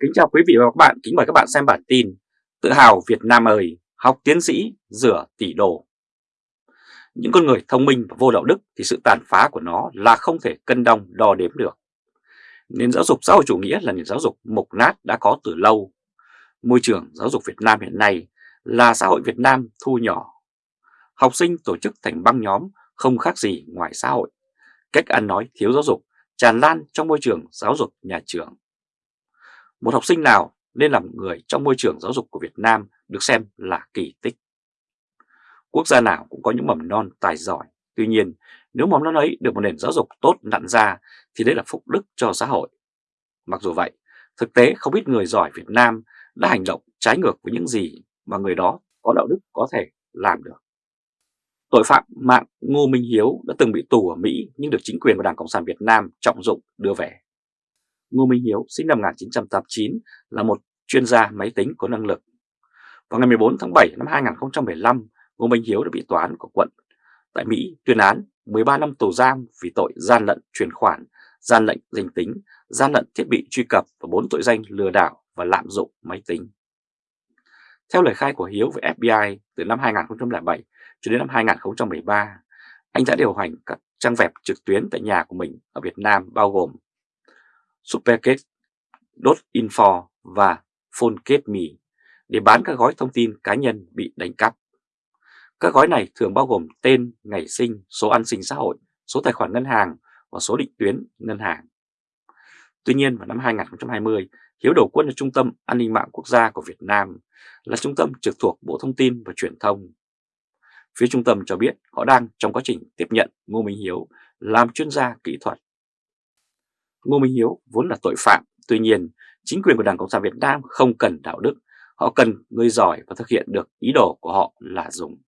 Kính chào quý vị và các bạn, kính mời các bạn xem bản tin Tự hào Việt Nam ơi, học tiến sĩ, rửa tỷ đồ Những con người thông minh và vô đạo đức thì sự tàn phá của nó là không thể cân đong đo đếm được. Nền giáo dục xã hội chủ nghĩa là nền giáo dục mục nát đã có từ lâu. Môi trường giáo dục Việt Nam hiện nay là xã hội Việt Nam thu nhỏ. Học sinh tổ chức thành băng nhóm không khác gì ngoài xã hội. Cách ăn nói thiếu giáo dục tràn lan trong môi trường giáo dục nhà trường một học sinh nào nên làm người trong môi trường giáo dục của Việt Nam được xem là kỳ tích. Quốc gia nào cũng có những mầm non tài giỏi, tuy nhiên nếu mầm non ấy được một nền giáo dục tốt nặn ra thì đấy là phúc đức cho xã hội. Mặc dù vậy, thực tế không ít người giỏi Việt Nam đã hành động trái ngược với những gì mà người đó có đạo đức có thể làm được. Tội phạm mạng Ngô Minh Hiếu đã từng bị tù ở Mỹ nhưng được chính quyền và Đảng Cộng sản Việt Nam trọng dụng đưa về. Ngô Minh Hiếu sinh năm 1989 là một chuyên gia máy tính có năng lực. Vào ngày 14 tháng 7 năm 2015, Ngô Minh Hiếu đã bị tòa án của quận tại Mỹ tuyên án 13 năm tù giam vì tội gian lận chuyển khoản, gian lận danh tính, gian lận thiết bị truy cập và 4 tội danh lừa đảo và lạm dụng máy tính. Theo lời khai của Hiếu với FBI từ năm 2007 cho đến năm 2013, anh đã điều hành các trang web trực tuyến tại nhà của mình ở Việt Nam bao gồm Supergate.info và Phonecase Me để bán các gói thông tin cá nhân bị đánh cắp. Các gói này thường bao gồm tên, ngày sinh, số an sinh xã hội, số tài khoản ngân hàng và số định tuyến ngân hàng. Tuy nhiên vào năm 2020, Hiếu đầu quân cho Trung tâm An ninh mạng quốc gia của Việt Nam là trung tâm trực thuộc Bộ Thông tin và Truyền thông. Phía trung tâm cho biết họ đang trong quá trình tiếp nhận Ngô Minh Hiếu làm chuyên gia kỹ thuật Ngô Minh Hiếu vốn là tội phạm, tuy nhiên chính quyền của Đảng Cộng sản Việt Nam không cần đạo đức, họ cần người giỏi và thực hiện được ý đồ của họ là dùng.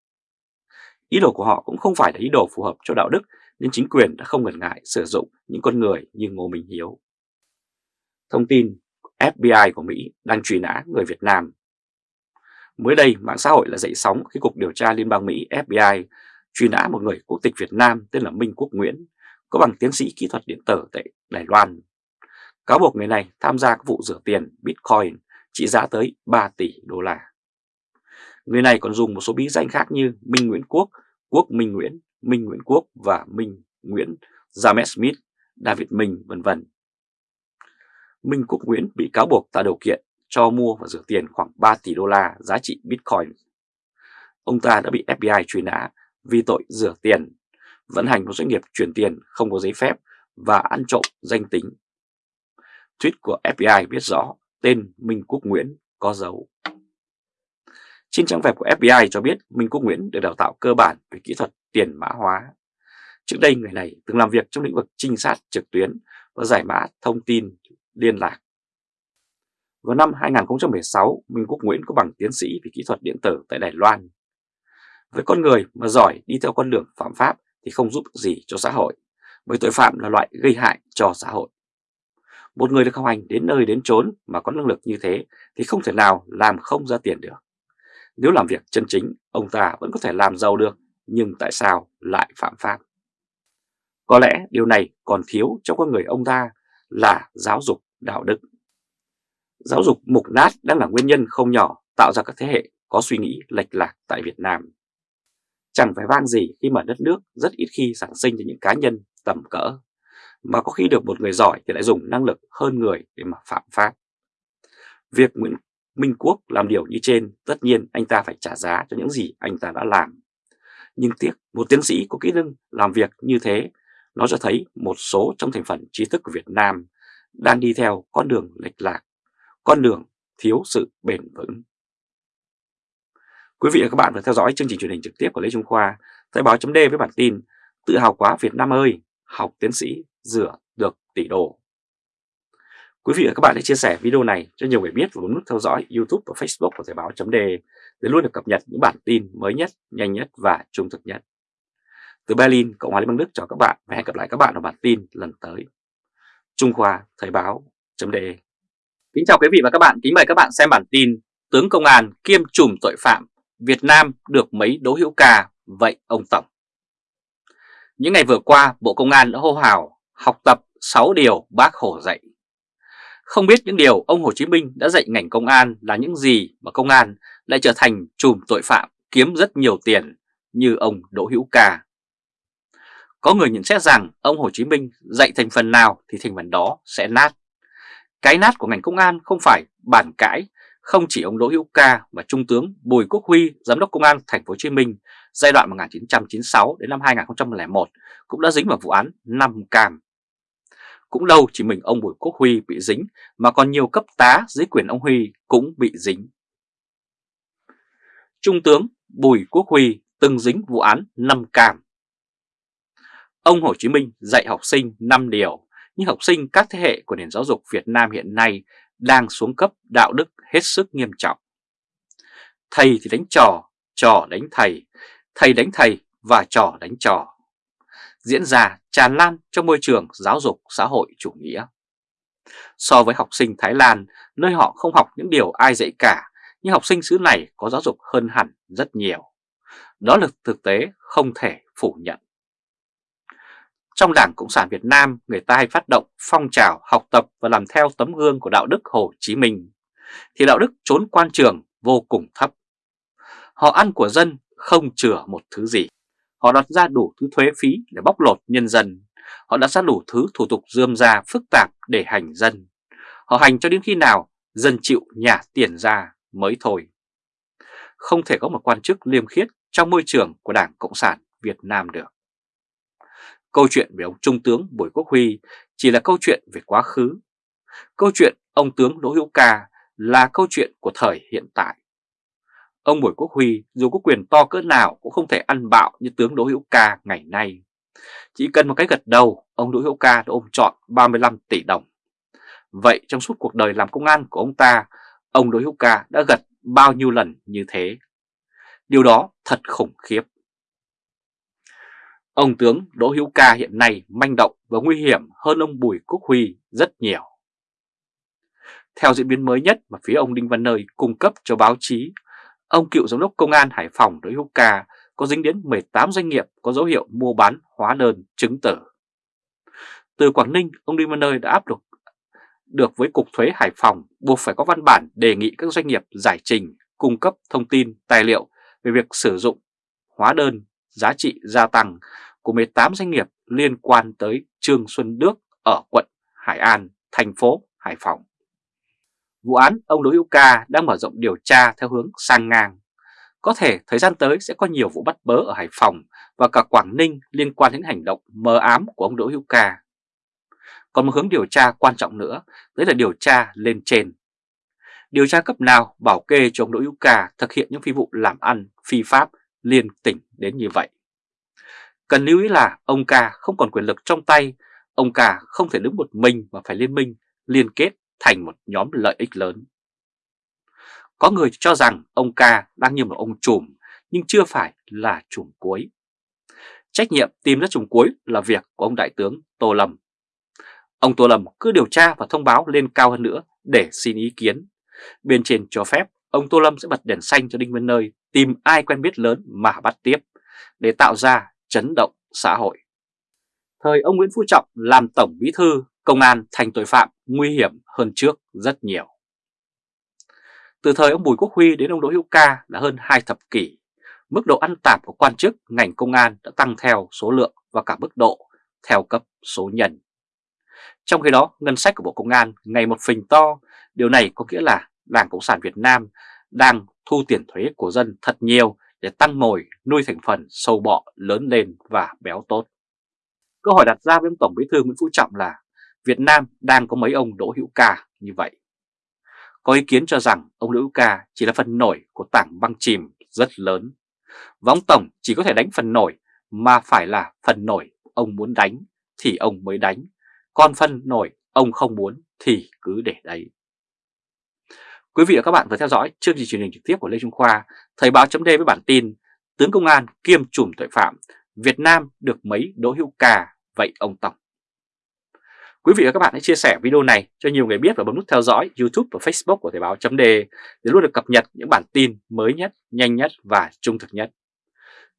Ý đồ của họ cũng không phải là ý đồ phù hợp cho đạo đức nên chính quyền đã không ngần ngại sử dụng những con người như Ngô Minh Hiếu. Thông tin FBI của Mỹ đang truy nã người Việt Nam. Mới đây, mạng xã hội là dậy sóng khi Cục Điều tra Liên bang Mỹ FBI truy nã một người quốc tịch Việt Nam tên là Minh Quốc Nguyễn có bằng tiến sĩ kỹ thuật điện tử tại Đài Loan. Cáo buộc người này tham gia các vụ rửa tiền Bitcoin trị giá tới 3 tỷ đô la. Người này còn dùng một số bí danh khác như Minh Nguyễn Quốc, Quốc Minh Nguyễn, Minh Nguyễn Quốc và Minh Nguyễn, James Smith, David Minh, vân vân. Minh Quốc Nguyễn bị cáo buộc tạo điều kiện cho mua và rửa tiền khoảng 3 tỷ đô la giá trị Bitcoin. Ông ta đã bị FBI truy nã vì tội rửa tiền vận hành một doanh nghiệp chuyển tiền không có giấy phép và ăn trộm danh tính. Tweet của FBI biết rõ tên Minh Quốc Nguyễn có dấu. Trên trang web của FBI cho biết Minh Quốc Nguyễn được đào tạo cơ bản về kỹ thuật tiền mã hóa. Trước đây người này từng làm việc trong lĩnh vực trinh sát trực tuyến và giải mã thông tin liên lạc. Vào năm 2016, Minh Quốc Nguyễn có bằng tiến sĩ về kỹ thuật điện tử tại Đài Loan. Với con người mà giỏi đi theo con đường phạm pháp thì không giúp gì cho xã hội, bởi tội phạm là loại gây hại cho xã hội. Một người được học hành đến nơi đến chốn mà có năng lực như thế thì không thể nào làm không ra tiền được. Nếu làm việc chân chính, ông ta vẫn có thể làm giàu được, nhưng tại sao lại phạm pháp? Có lẽ điều này còn thiếu trong con người ông ta là giáo dục đạo đức. Giáo dục mục nát đang là nguyên nhân không nhỏ tạo ra các thế hệ có suy nghĩ lệch lạc tại Việt Nam. Chẳng phải vang gì khi mà đất nước rất ít khi sản sinh cho những cá nhân tầm cỡ, mà có khi được một người giỏi thì lại dùng năng lực hơn người để mà phạm pháp. Việc Nguyễn Minh Quốc làm điều như trên, tất nhiên anh ta phải trả giá cho những gì anh ta đã làm. Nhưng tiếc, một tiến sĩ có kỹ năng làm việc như thế, nó cho thấy một số trong thành phần trí thức của Việt Nam đang đi theo con đường lệch lạc, con đường thiếu sự bền vững. Quý vị và các bạn vừa theo dõi chương trình truyền hình trực tiếp của Lê Trung Khoa, Thời báo chấm với bản tin Tự hào quá Việt Nam ơi, học tiến sĩ rửa được tỷ đô. Quý vị và các bạn hãy chia sẻ video này cho nhiều người biết và bấm nút theo dõi YouTube và Facebook của Thời báo chấm để luôn được cập nhật những bản tin mới nhất, nhanh nhất và trung thực nhất. Từ Berlin, Cộng hòa Liên bang Đức chào các bạn và hẹn gặp lại các bạn ở bản tin lần tới. Trung Khoa Thời báo chấm Kính chào quý vị và các bạn, kính mời các bạn xem bản tin Tướng Công an kiêm trùm tội phạm Việt Nam được mấy đố hữu ca, vậy ông Tổng. Những ngày vừa qua, Bộ Công an đã hô hào học tập 6 điều bác Hồ dạy. Không biết những điều ông Hồ Chí Minh đã dạy ngành công an là những gì mà công an lại trở thành chùm tội phạm kiếm rất nhiều tiền như ông Đỗ Hữu Ca. Có người nhận xét rằng ông Hồ Chí Minh dạy thành phần nào thì thành phần đó sẽ nát. Cái nát của ngành công an không phải bàn cãi, không chỉ ông Đỗ Hữu Ca mà Trung tướng Bùi Quốc Huy, Giám đốc Công an Thành phố Hồ Chí Minh giai đoạn 1996 đến năm 2001 cũng đã dính vào vụ án năm cam. Cũng đâu chỉ mình ông Bùi Quốc Huy bị dính mà còn nhiều cấp tá dưới quyền ông Huy cũng bị dính. Trung tướng Bùi Quốc Huy từng dính vụ án năm cam. Ông Hồ Chí Minh dạy học sinh 5 điều, nhưng học sinh các thế hệ của nền giáo dục Việt Nam hiện nay đang xuống cấp đạo đức hết sức nghiêm trọng. Thầy thì đánh trò, trò đánh thầy, thầy đánh thầy và trò đánh trò. Diễn ra tràn lan trong môi trường giáo dục xã hội chủ nghĩa. So với học sinh Thái Lan, nơi họ không học những điều ai dạy cả, nhưng học sinh xứ này có giáo dục hơn hẳn rất nhiều. Đó là thực tế không thể phủ nhận. Trong Đảng Cộng sản Việt Nam, người ta hay phát động phong trào học tập và làm theo tấm gương của đạo đức Hồ Chí Minh, thì đạo đức trốn quan trường vô cùng thấp. Họ ăn của dân không chừa một thứ gì. Họ đặt ra đủ thứ thuế phí để bóc lột nhân dân. Họ đặt ra đủ thứ thủ tục dươm ra phức tạp để hành dân. Họ hành cho đến khi nào dân chịu nhả tiền ra mới thôi. Không thể có một quan chức liêm khiết trong môi trường của Đảng Cộng sản Việt Nam được. Câu chuyện về ông Trung tướng Bùi Quốc Huy chỉ là câu chuyện về quá khứ. Câu chuyện ông tướng Đỗ Hữu Ca là câu chuyện của thời hiện tại. Ông Bùi Quốc Huy dù có quyền to cỡ nào cũng không thể ăn bạo như tướng Đỗ Hữu Ca ngày nay. Chỉ cần một cái gật đầu, ông Đỗ Hữu Ca đã ôm trọn 35 tỷ đồng. Vậy trong suốt cuộc đời làm công an của ông ta, ông Đỗ Hữu Ca đã gật bao nhiêu lần như thế? Điều đó thật khủng khiếp. Ông tướng Đỗ Hữu Ca hiện nay manh động và nguy hiểm hơn ông Bùi Quốc Huy rất nhiều. Theo diễn biến mới nhất mà phía ông Đinh Văn Nơi cung cấp cho báo chí, ông cựu giám đốc công an Hải Phòng Đỗ Hữu Ca có dính đến 18 doanh nghiệp có dấu hiệu mua bán hóa đơn chứng tử. Từ Quảng Ninh, ông Đinh Văn Nơi đã áp được được với Cục Thuế Hải Phòng buộc phải có văn bản đề nghị các doanh nghiệp giải trình, cung cấp thông tin, tài liệu về việc sử dụng hóa đơn giá trị gia tăng của 18 doanh nghiệp liên quan tới Trương Xuân Đức ở quận Hải An, thành phố Hải Phòng. Vụ án ông Đỗ Hữu Ca đang mở rộng điều tra theo hướng sang ngang. Có thể thời gian tới sẽ có nhiều vụ bắt bớ ở Hải Phòng và cả Quảng Ninh liên quan đến hành động mờ ám của ông Đỗ Hữu Ca. Còn một hướng điều tra quan trọng nữa, đấy là điều tra lên trên. Điều tra cấp nào bảo kê cho ông Đỗ Hữu Ca thực hiện những phi vụ làm ăn, phi pháp liên tỉnh đến như vậy. Cần lưu ý là ông Ca không còn quyền lực trong tay, ông Ca không thể đứng một mình mà phải liên minh, liên kết thành một nhóm lợi ích lớn. Có người cho rằng ông Ca đang như một ông trùm nhưng chưa phải là trùm cuối. Trách nhiệm tìm ra trùm cuối là việc của ông Đại tướng Tô Lâm. Ông Tô Lâm cứ điều tra và thông báo lên cao hơn nữa để xin ý kiến. Bên trên cho phép ông Tô Lâm sẽ bật đèn xanh cho Đinh Văn Nơi tìm ai quen biết lớn mà bắt tiếp để tạo ra chấn động xã hội. Thời ông Nguyễn Phú Trọng làm Tổng Bí Thư, công an thành tội phạm nguy hiểm hơn trước rất nhiều. Từ thời ông Bùi Quốc Huy đến ông Đỗ Hữu Ca là hơn hai thập kỷ, mức độ ăn tạp của quan chức ngành công an đã tăng theo số lượng và cả mức độ theo cấp số nhân. Trong khi đó, ngân sách của Bộ Công an ngày một phình to, điều này có nghĩa là Đảng Cộng sản Việt Nam đang thu tiền thuế của dân thật nhiều để tăng mồi nuôi thành phần, sâu bọ, lớn lên và béo tốt. Câu hỏi đặt ra với ông Tổng Bí thư Nguyễn Phú Trọng là Việt Nam đang có mấy ông Đỗ Hữu Ca như vậy? Có ý kiến cho rằng ông Đỗ Hữu Ca chỉ là phần nổi của tảng băng chìm rất lớn. Và ông Tổng chỉ có thể đánh phần nổi mà phải là phần nổi ông muốn đánh thì ông mới đánh. Còn phần nổi ông không muốn thì cứ để đấy. Quý vị và các bạn vừa theo dõi chương trình truyền hình trực tiếp của Lê Trung Khoa, Thời báo chấm với bản tin Tướng Công an kiêm chùm tội phạm, Việt Nam được mấy Đỗ Hữu Ca, vậy ông Tổng. Quý vị và các bạn hãy chia sẻ video này cho nhiều người biết và bấm nút theo dõi YouTube và Facebook của Thời báo chấm để luôn được cập nhật những bản tin mới nhất, nhanh nhất và trung thực nhất.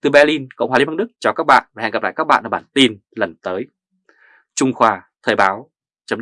Từ Berlin, Cộng hòa Liên bang Đức chào các bạn và hẹn gặp lại các bạn ở bản tin lần tới. Trung Khoa Thời báo chấm